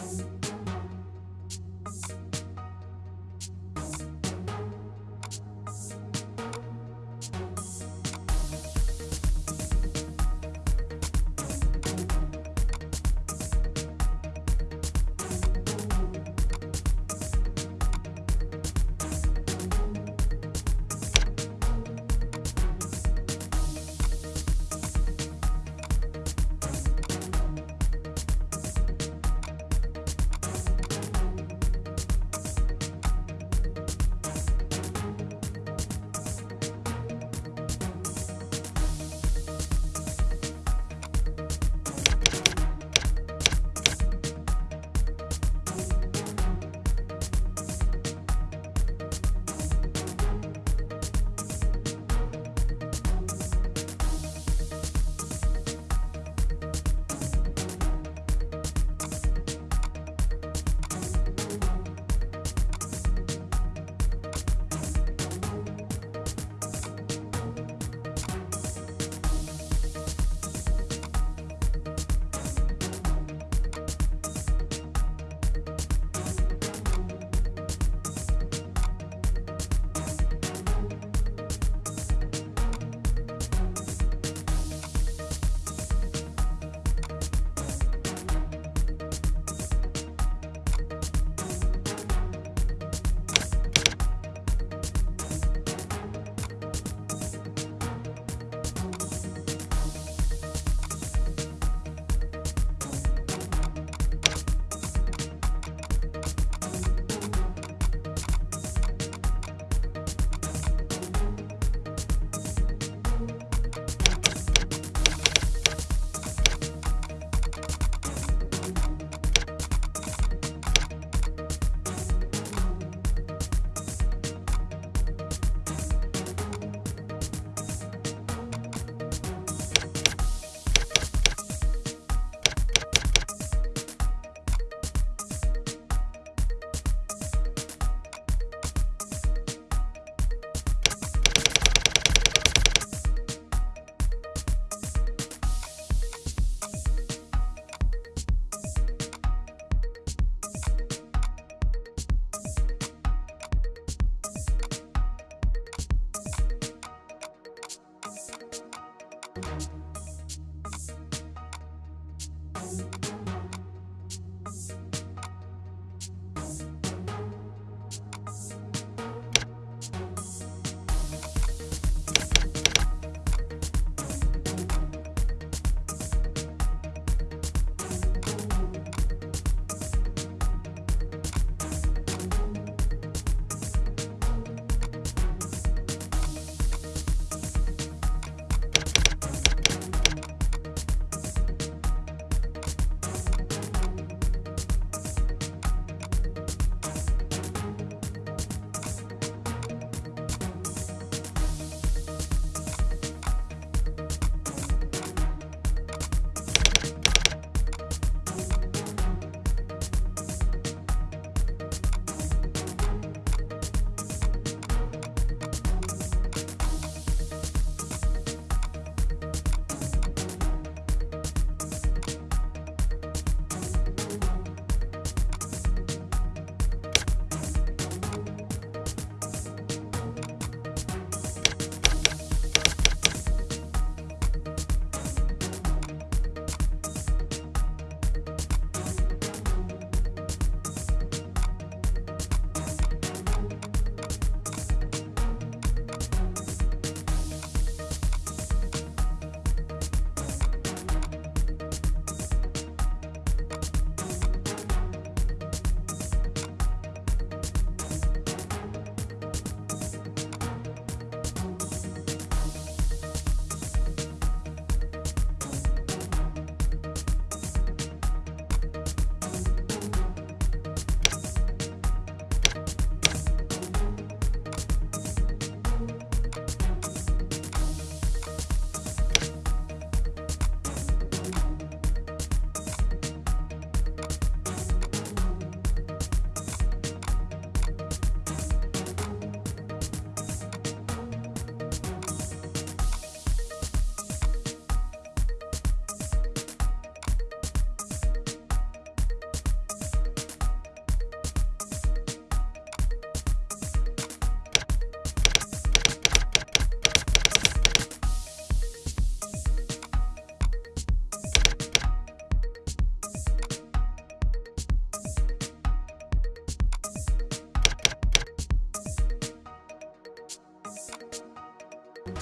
Yes.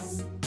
ます。